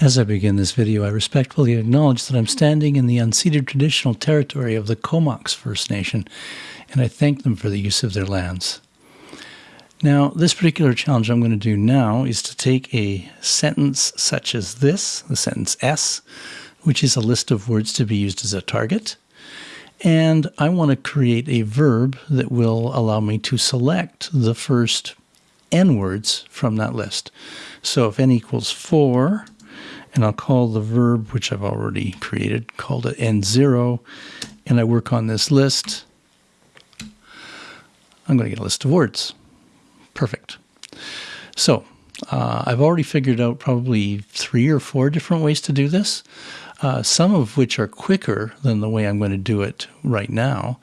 As I begin this video, I respectfully acknowledge that I'm standing in the unceded traditional territory of the Comox First Nation, and I thank them for the use of their lands. Now, this particular challenge I'm going to do now is to take a sentence such as this, the sentence S, which is a list of words to be used as a target, and I want to create a verb that will allow me to select the first n words from that list. So if n equals 4, and I'll call the verb, which I've already created, called it n0, and I work on this list, I'm going to get a list of words. Perfect. So uh, I've already figured out probably three or four different ways to do this uh, some of which are quicker than the way I'm going to do it right now.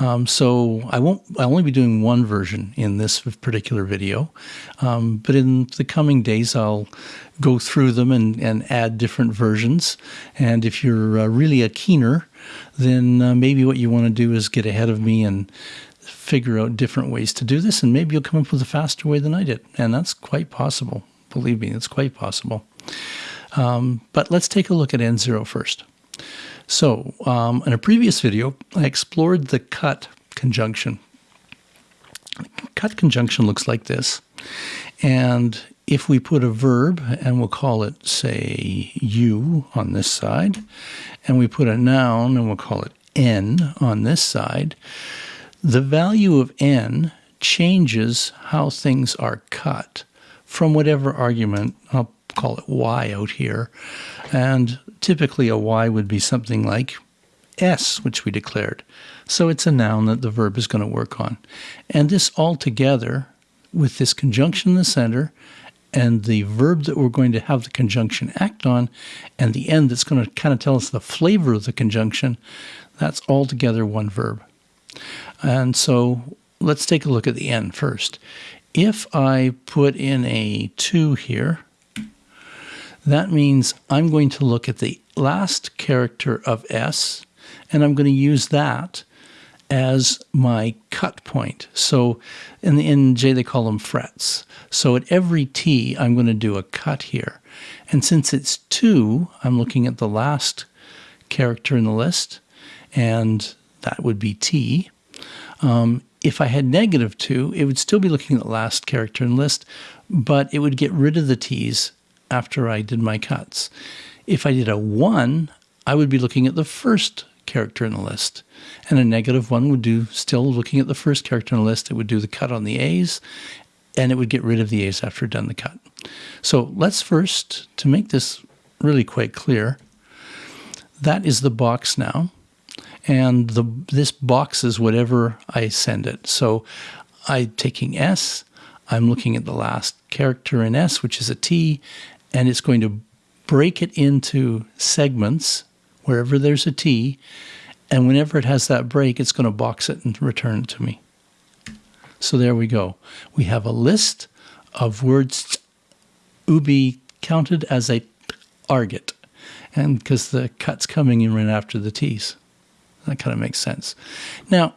Um, so I won't. I'll only be doing one version in this particular video, um, but in the coming days I'll go through them and, and add different versions. And if you're uh, really a keener, then uh, maybe what you want to do is get ahead of me and figure out different ways to do this, and maybe you'll come up with a faster way than I did. And that's quite possible. Believe me, it's quite possible. Um, but let's take a look at N0 first. So um, in a previous video, I explored the cut conjunction. Cut conjunction looks like this. And if we put a verb, and we'll call it, say, you on this side, and we put a noun, and we'll call it n on this side, the value of n changes how things are cut from whatever argument. I'll call it y out here. And typically a y would be something like s, which we declared. So it's a noun that the verb is going to work on. And this all together, with this conjunction in the center, and the verb that we're going to have the conjunction act on, and the end that's going to kind of tell us the flavor of the conjunction, that's all together one verb. And so let's take a look at the end first. If I put in a 2 here, that means I'm going to look at the last character of S, and I'm going to use that as my cut point. So in in J they call them frets. So at every T I'm going to do a cut here. And since it's 2, I'm looking at the last character in the list, and that would be T. Um, if I had negative 2, it would still be looking at the last character in the list, but it would get rid of the T's after I did my cuts. If I did a 1, I would be looking at the first character in the list. And a negative 1 would do, still looking at the first character in the list, it would do the cut on the A's, and it would get rid of the A's after done the cut. So let's first, to make this really quite clear, that is the box now. And the this box is whatever I send it. So I'm taking S, I'm looking at the last character in S, which is a T, and it's going to break it into segments wherever there's a T, and whenever it has that break, it's going to box it and return it to me. So there we go. We have a list of words ubi counted as a target, and because the cut's coming in right after the T's. That kind of makes sense. Now,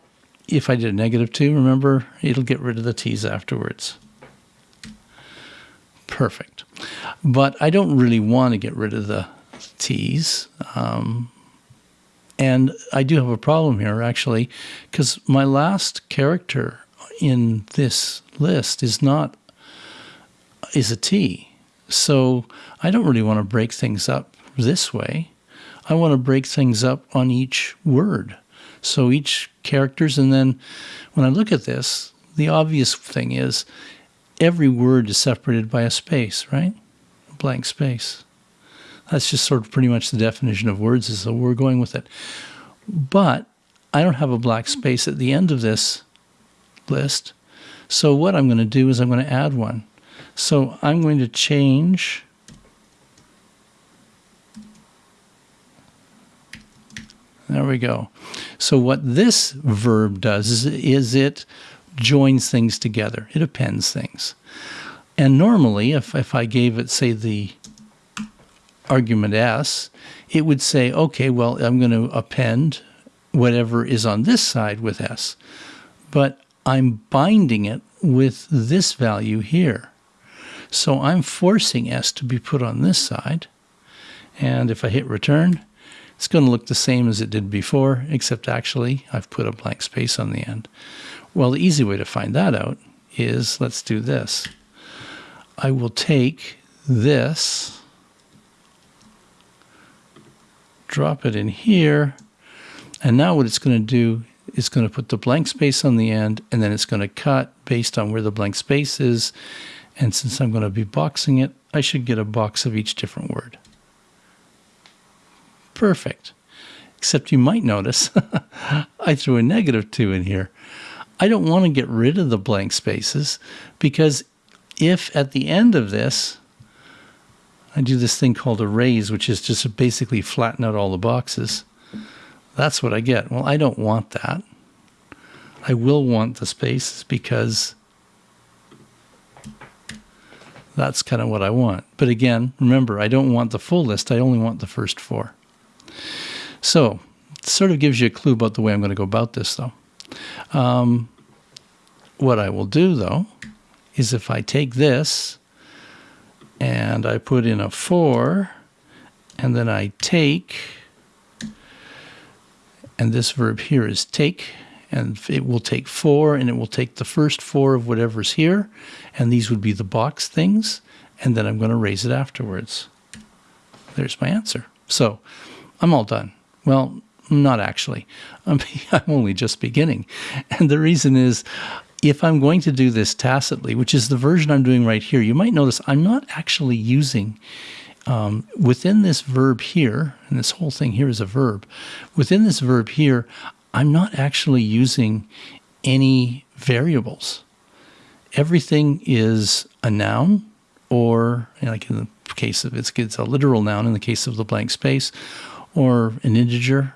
if I did a negative 2, remember, it'll get rid of the T's afterwards. Perfect. But I don't really want to get rid of the T's. Um, and I do have a problem here, actually, because my last character in this list is not is a T. So I don't really want to break things up this way. I want to break things up on each word. So each characters, and then when I look at this, the obvious thing is every word is separated by a space, right? A blank space. That's just sort of pretty much the definition of words, is so we're going with it. But I don't have a black space at the end of this list. So what I'm going to do is I'm going to add one. So I'm going to change There we go. So what this verb does is, is it joins things together. It appends things. And normally, if, if I gave it, say, the argument S, it would say, okay, well, I'm going to append whatever is on this side with S. But I'm binding it with this value here. So I'm forcing S to be put on this side, And if I hit return, it's going to look the same as it did before, except actually I've put a blank space on the end. Well, the easy way to find that out is let's do this. I will take this, drop it in here, and now what it's going to do is going to put the blank space on the end, and then it's going to cut based on where the blank space is. And since I'm going to be boxing it, I should get a box of each different word perfect. Except you might notice I threw a negative 2 in here. I don't want to get rid of the blank spaces because if at the end of this, I do this thing called erase, which is just basically flatten out all the boxes, that's what I get. Well, I don't want that. I will want the spaces because that's kind of what I want. But again, remember, I don't want the full list. I only want the first four. So, it sort of gives you a clue about the way I'm going to go about this, though. Um, what I will do, though, is if I take this and I put in a 4, and then I take, and this verb here is take, and it will take 4, and it will take the first 4 of whatever's here, and these would be the box things, and then I'm going to raze it afterwards. There's my answer. So I'm all done. Well, not actually. I'm, I'm only just beginning. And the reason is if I'm going to do this tacitly, which is the version I'm doing right here, you might notice I'm not actually using um, within this verb here, and this whole thing here is a verb, within this verb here, I'm not actually using any variables. Everything is a noun, or like in the case of it's, it's a literal noun in the case of the blank space, or an integer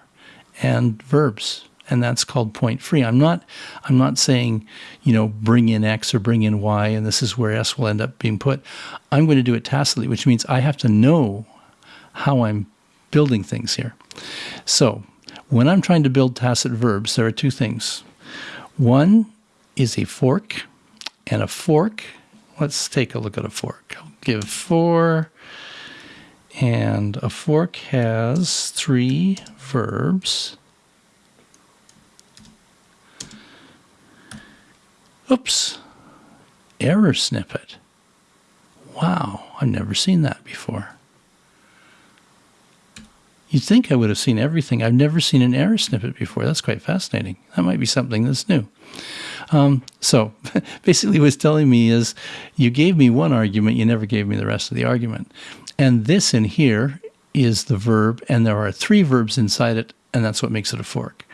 and verbs and that's called point free. I'm not I'm not saying, you know, bring in x or bring in y and this is where s will end up being put. I'm going to do it tacitly, which means I have to know how I'm building things here. So, when I'm trying to build tacit verbs, there are two things. One is a fork, and a fork, let's take a look at a fork. I'll give four and a fork has three verbs. Oops, error snippet. Wow, I've never seen that before. You'd think I would have seen everything. I've never seen an error snippet before. That's quite fascinating. That might be something that's new. Um, so basically, what it's telling me is you gave me one argument, you never gave me the rest of the argument. And this in here is the verb, and there are three verbs inside it, and that's what makes it a fork.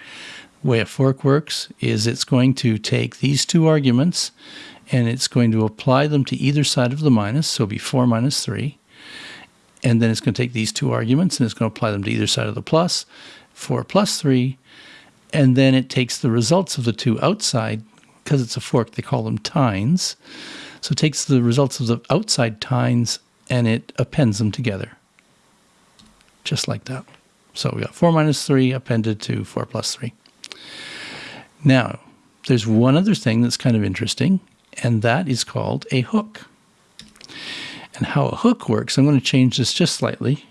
The way a fork works is it's going to take these two arguments and it's going to apply them to either side of the minus, so be 4 minus 3. And then it's going to take these two arguments and it's going to apply them to either side of the plus, 4 plus 3. And then it takes the results of the two outside, because it's a fork, they call them tines. So it takes the results of the outside tines and it appends them together. Just like that. So we got 4 minus 3 appended to 4 plus 3. Now, there's one other thing that's kind of interesting, and that is called a hook. And how a hook works, I'm going to change this just slightly,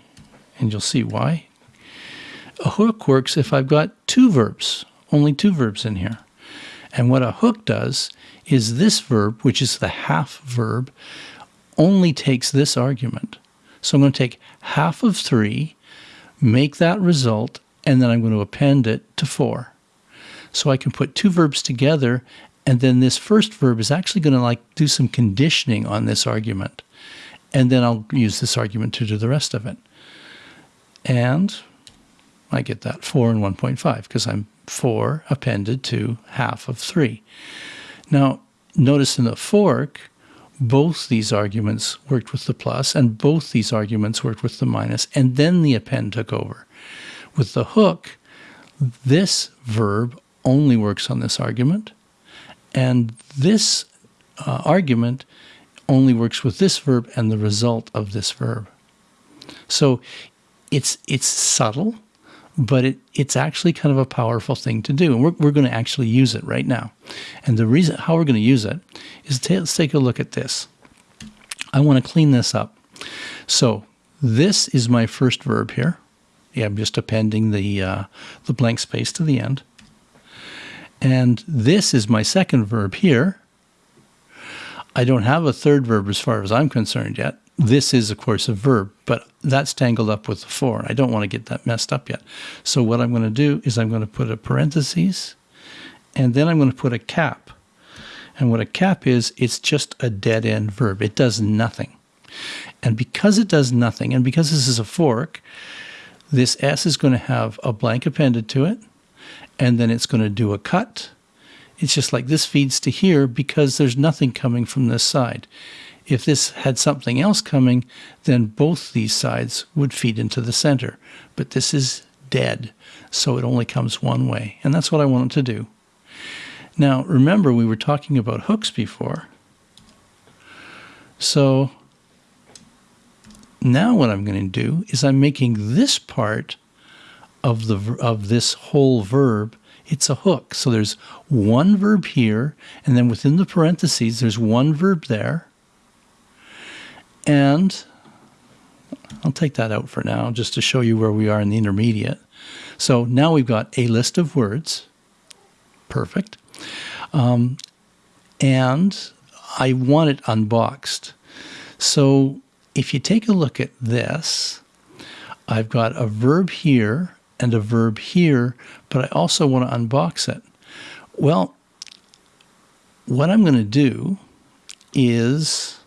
and you'll see why. A hook works if I've got two verbs, only two verbs in here. And what a hook does is this verb, which is the half verb, only takes this argument. So I'm going to take half of 3, make that result, and then I'm going to append it to 4. So I can put two verbs together, and then this first verb is actually going to like do some conditioning on this argument. And then I'll use this argument to do the rest of it. And I get that 4 and 1.5 because I'm 4 appended to half of 3. Now, notice in the fork, both these arguments worked with the plus and both these arguments worked with the minus, and then the append took over. With the hook, this verb only works on this argument, and this uh, argument only works with this verb and the result of this verb. So it's it's subtle, but it, it's actually kind of a powerful thing to do. And we're, we're going to actually use it right now. And the reason how we're going to use it is let's take a look at this. I want to clean this up. So this is my first verb here. Yeah, I'm just appending the, uh, the blank space to the end. And this is my second verb here. I don't have a third verb as far as I'm concerned yet. This is, of course, a verb, but that's tangled up with the for. I don't want to get that messed up yet. So what I'm going to do is I'm going to put a parenthesis, and then I'm going to put a cap. And what a cap is, it's just a dead end verb. It does nothing. And because it does nothing, and because this is a fork, this S is going to have a blank appended to it, and then it's going to do a cut. It's just like this feeds to here because there's nothing coming from this side. If this had something else coming, then both these sides would feed into the center. But this is dead, so it only comes one way. And that's what I wanted to do. Now, remember, we were talking about hooks before. So now what I'm going to do is I'm making this part of the of this whole verb it's a hook so there's one verb here and then within the parentheses there's one verb there and I'll take that out for now just to show you where we are in the intermediate. So now we've got a list of words. Perfect. Um, and I want it unboxed. So if you take a look at this, I've got a verb here and a verb here, but I also want to unbox it. Well, what I'm going to do is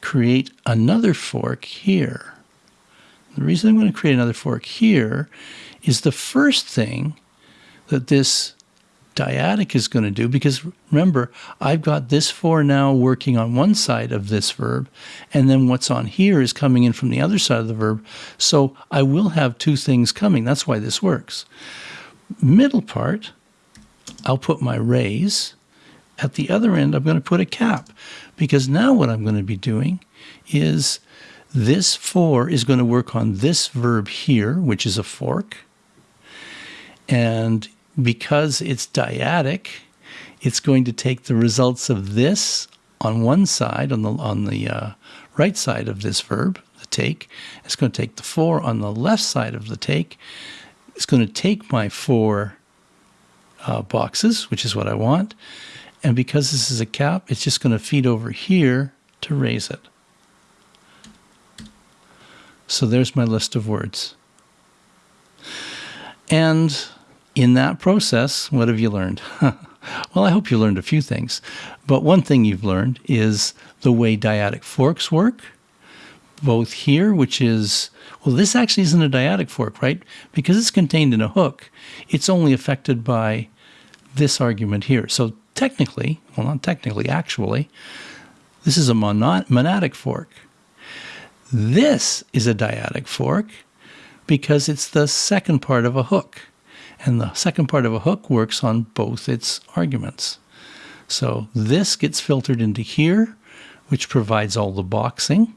create another fork here. The reason I'm going to create another fork here is the first thing that this dyadic is going to do because remember I've got this for now working on one side of this verb and then what's on here is coming in from the other side of the verb. So I will have two things coming. That's why this works. Middle part I'll put my raze. At the other end I'm going to put a cap because now what I'm going to be doing is this four is going to work on this verb here which is a fork and because it's dyadic, it's going to take the results of this on one side, on the, on the uh, right side of this verb, the take. It's going to take the 4 on the left side of the take. It's going to take my four uh, boxes, which is what I want. And because this is a cap, it's just going to feed over here to raze it. So there's my list of words. And in that process, what have you learned? well, I hope you learned a few things. But one thing you've learned is the way dyadic forks work, both here, which is, well, this actually isn't a dyadic fork, right? Because it's contained in a hook, it's only affected by this argument here. So technically, well, not technically, actually, this is a monadic fork. This is a dyadic fork because it's the second part of a hook. And the second part of a hook works on both its arguments. So this gets filtered into here, which provides all the boxing.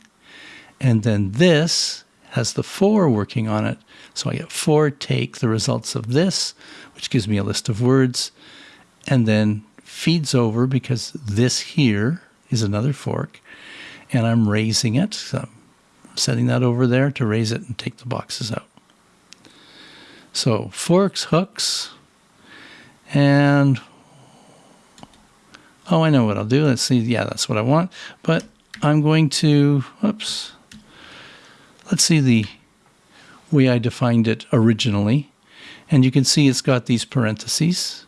And then this has the for working on it. So I get for take the results of this, which gives me a list of words, and then feeds over because this here is another fork, and I'm razing it. So I'm setting that over there to raze it and take the boxes out. So forks, hooks, and oh, I know what I'll do. Let's see. Yeah, that's what I want. But I'm going to, whoops, let's see the way I defined it originally. And you can see it's got these parentheses.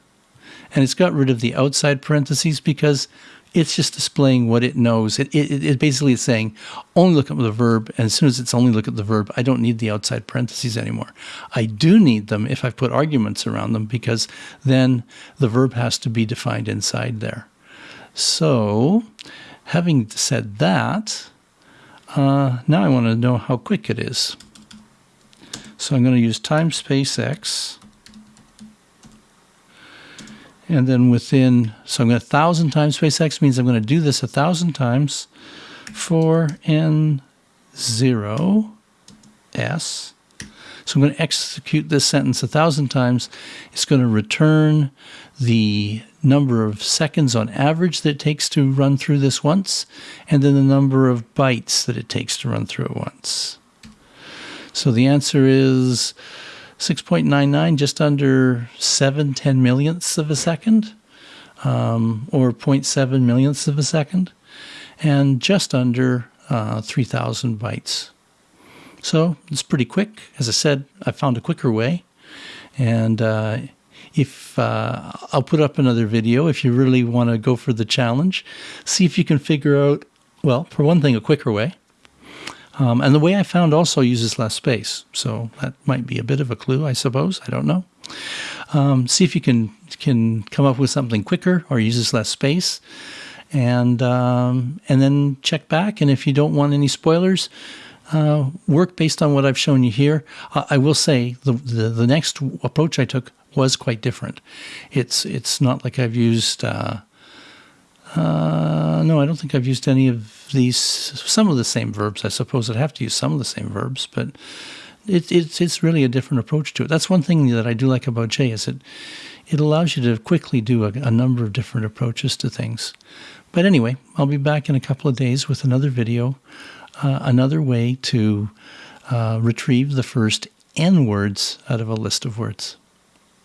And it's got rid of the outside parentheses because it's just displaying what it knows. It, it, it basically is saying only look at the verb, and as soon as it's only look at the verb, I don't need the outside parentheses anymore. I do need them if I've put arguments around them because then the verb has to be defined inside there. So, having said that, uh, now I want to know how quick it is. So I'm going to use timespacex and then within, so I'm going to 1,000 times space x means I'm going to do this a 1,000 times for n 0 s. So I'm going to execute this sentence a 1,000 times. It's going to return the number of seconds on average that it takes to run through this once, and then the number of bytes that it takes to run through it once. So the answer is 6.99, just under 7 ten millionths of a second, um, or 0.7 millionths of a second, and just under uh, 3,000 bytes. So it's pretty quick. As I said, I found a quicker way. And uh, if uh, I'll put up another video if you really want to go for the challenge, see if you can figure out, well, for one thing, a quicker way. Um, and the way I found also uses less space. So that might be a bit of a clue, I suppose. I don't know. Um, see if you can can come up with something quicker or uses less space and um, and then check back. And if you don't want any spoilers, uh, work based on what I've shown you here. I will say the, the, the next approach I took was quite different. It's it's not like I've used. Uh, uh, no, I don't think I've used any of these. Some of the same verbs. I suppose I'd have to use some of the same verbs, but it, it's it's really a different approach to it. That's one thing that I do like about J is it it allows you to quickly do a, a number of different approaches to things. But anyway, I'll be back in a couple of days with another video, uh, another way to uh, retrieve the first N words out of a list of words.